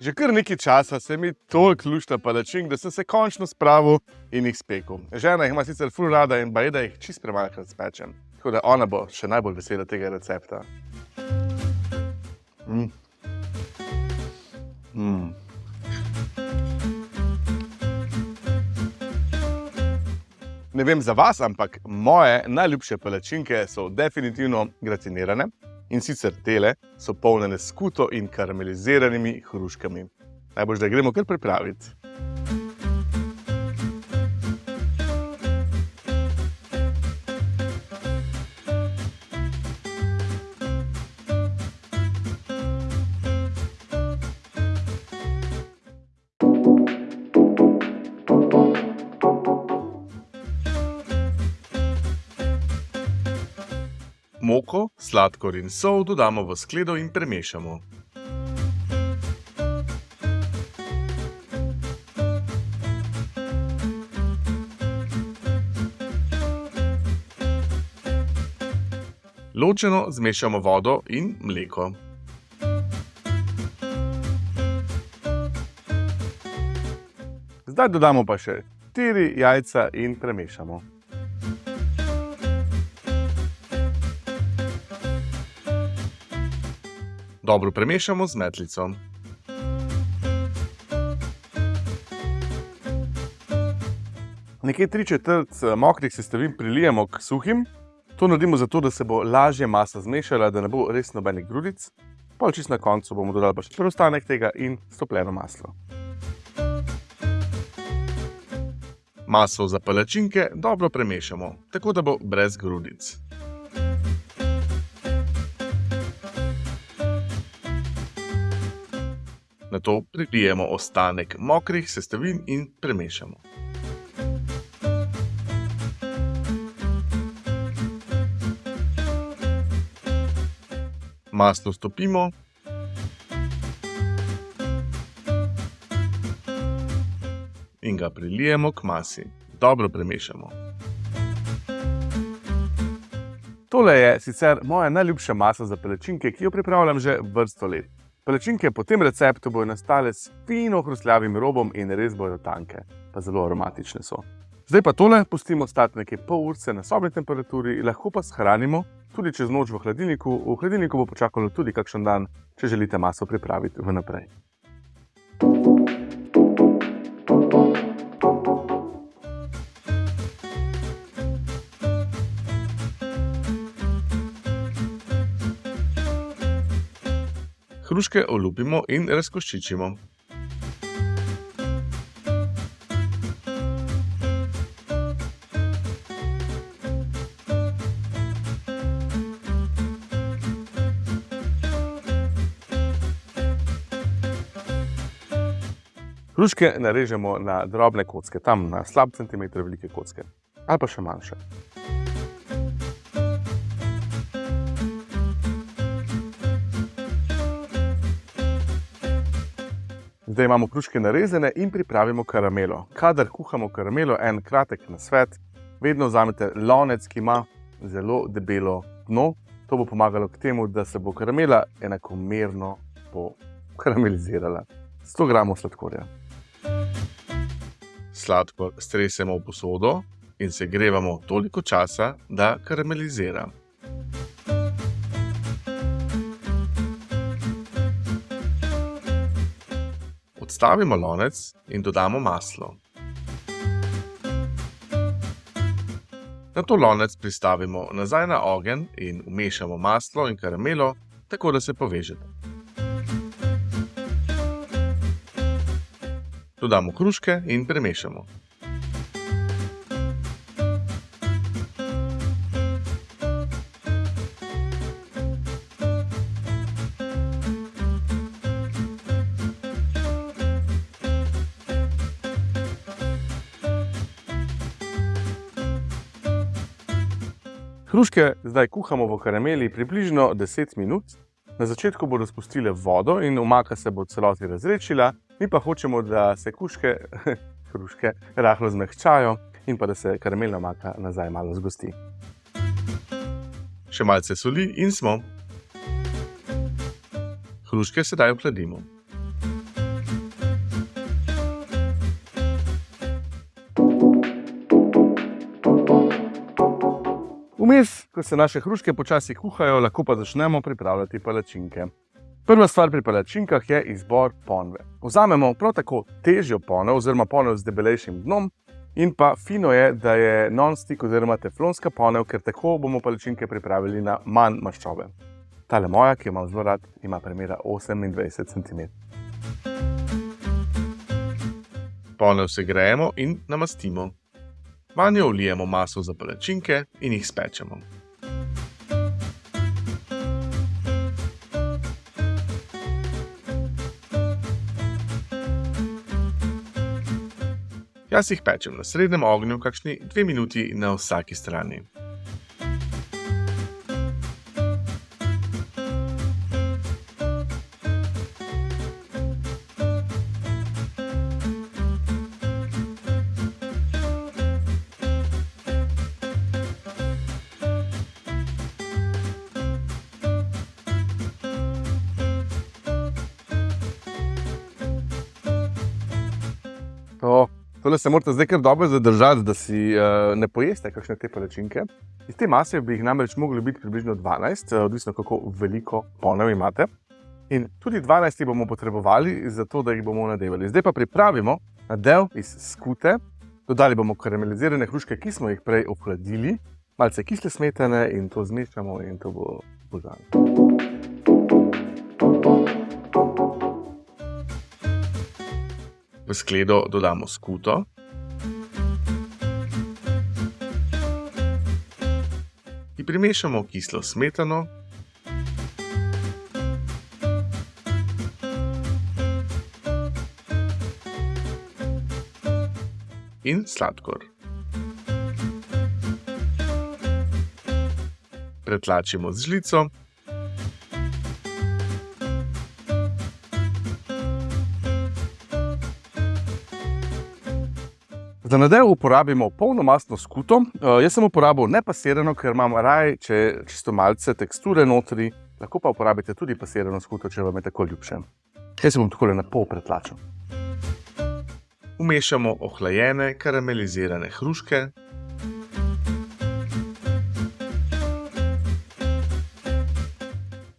Že kar nekaj časa se mi toliko lušta palačink, da sem se končno spravil in jih spekel. Žena jih ima sicer ful rada in baje, da jih čist premalkrat spečem. Tako da ona bo še najbolj vesela tega recepta. Mm. Mm. Ne vem za vas, ampak moje najljubše palačinke so definitivno gratinirane. In sicer tele so polnjene s skuto in karameliziranimi hruškami. Najbolj, da gremo kar pripraviti. Moko, sladkor in sol dodamo v skledo in premešamo. Ločeno zmešamo vodo in mleko. Zdaj dodamo pa še 4 jajca in premešamo. Dobro premešamo z metlico. Nekje tri četrt mokrih sestavin prilijemo k suhim. To naredimo zato, da se bo lažje masa zmešala, da ne bo res nobenih grudic. Pol čist na koncu bomo dodali pa še preostanek tega in stopljeno maslo. Maso za palačinke dobro premešamo, tako da bo brez grudic. Nato prilijemo ostanek mokrih sestavin in premešamo. Maslo stopimo. In ga prilijemo k masi. Dobro premešamo. Tole je sicer moja najljubša masa za palačinke, ki jo pripravljam že vrsto let. Palačinke po tem receptu bodo nastale s fino hrustljavim robom in res bodo tanke, pa zelo aromatične so. Zdaj pa tole pustimo stati nekaj pol urce na sobni temperaturi, lahko pa shranimo tudi čez noč v hladilniku. V hladilniku bo počakalo tudi kakšen dan, če želite maso pripraviti vnaprej. Hruške olupimo in razkoščičimo. Hruške narežemo na drobne kocke, tam na slab centimeter velike kocke ali pa še manjše. Zdaj imamo hruške narezane in pripravimo karamelo. Kadar kuhamo karamelo, en kratek nasvet, vedno vzamete lonec, ki ima zelo debelo dno. To bo pomagalo k temu, da se bo karamela enakomerno pokaramelizirala. 100 gramov sladkorja. Sladkor stresemo v posodo in segrevamo toliko časa, da karamelizira. Odstavimo lonec in dodamo maslo. Nato lonec pristavimo nazaj na ogenj in vmešamo maslo in karamelo, tako da se povežeta. Dodamo hruške in premešamo. Hruške zdaj kuhamo v karameli približno 10 minut. Na začetku bodo spustile vodo in omaka se bo celoti razrečila, mi pa hočemo, da se kuške, hruške rahlo zmehčajo in pa da se karamelna omaka nazaj malo zgosti. Še malce soli in smo. Hruške sedaj ohladimo. Vmes, ko se naše hruške počasi kuhajo, lahko pa začnemo pripravljati palačinke. Prva stvar pri palačinkah je izbor ponve. Vzamemo prav tako težjo ponev, oziroma ponev z debelejšim dnom, in pa fino je, da je non-stick oziroma teflonska ponev, ker tako bomo palačinke pripravili na manj maščobe. Tale moja, ki jo imam zelo rad, ima premjera 28 cm. Ponev se grejemo in namastimo. Vanjo vlijemo maso za palačinke in jih spečemo. Jaz jih pečem na srednjem ognju, kakšni dve minuti na vsaki strani. Tole se morate zdaj kar dobro zadržati, da si uh, ne pojeste kakšne te palačinke. Iz te mase bi jih namreč mogli biti približno 12, uh, odvisno kako veliko ponev imate. In tudi 12 bomo potrebovali, zato da jih bomo nadevali. Zdaj pa pripravimo nadev iz skute, dodali bomo karamelizirane hruške, ki smo jih prej ohladili, malce kisle smetane in to zmešamo in to bo božano. V skledo dodamo skuto. In primešamo kislo smetano. In sladkor. Pretlačimo z žlico. Za nadev uporabimo polnomastno skuto. Uh, jaz sem uporabil nepasirano, ker imam raje, če čisto malce teksture notri, lahko pa uporabite tudi pasirano skuto, če vam je tako ljubše. Jaz se bom tako na pol pretlačil. Umešamo ohlajene karamelizirane hruške.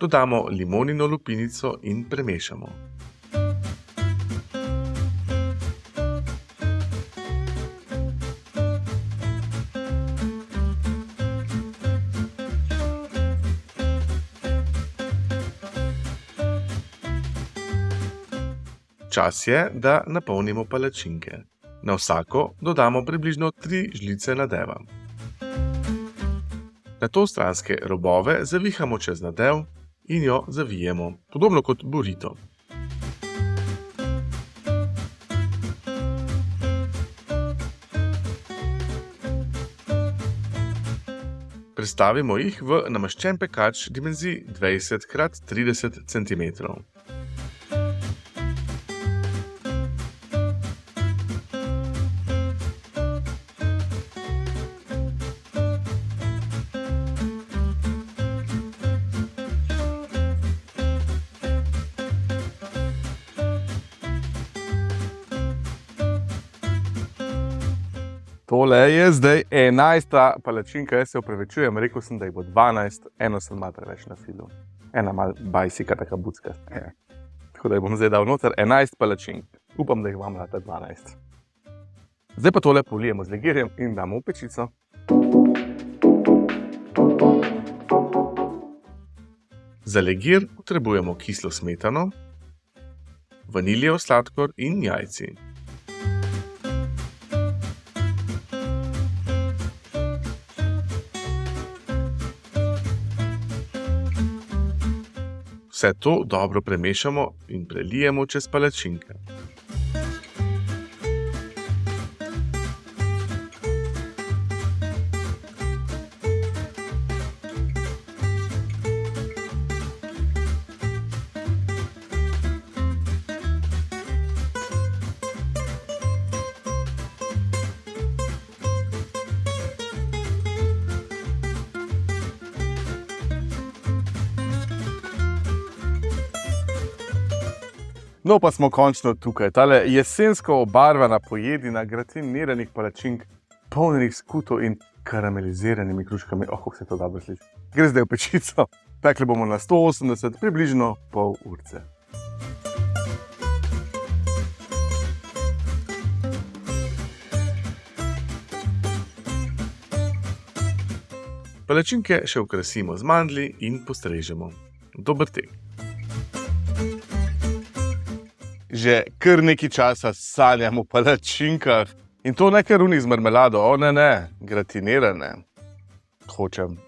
Dodamo limonino lupinico in premešamo. Čas je, da napolnimo palačinke. Na vsako dodamo približno 3 žlice nadeva. Na to stranske robove zavihamo čez nadev in jo zavijemo, podobno kot burrito. Prestavimo jih v namaščen pekač dimenzij 20 x 30 cm. Tole je zdaj 11. palačinka, jaz se upravičujem, rekel sem, da jih bo 12, eno sem malo preveč na filu. Ena mal bajsika, taka bucka. Ja. Tako da jih bom zdaj dal noter 11 palačink. Upam, da jih vam lata 12. Zdaj pa tole polijemo z legirjem in damo v pečico. Za legir potrebujemo kislo smetano, vaniljev sladkor in jajci. Vse to dobro premešamo in prelijemo čez palačinke. No, pa smo končno tukaj. Tale jesensko obarvana pojedina gratiniranih palačink, polnih skutov in karameliziranimi kruškami. Oh, kako se to dobro sliši. Gre zdaj v pečico. Pekli bomo na 180, približno pol urce. Palačinke še okrasimo z mandlji in postrežemo. Dober tek. Že kar nekaj časa sanjam o palačinkah in to ne kar unih z marmelado, o ne, ne, gratinirane. Hočem.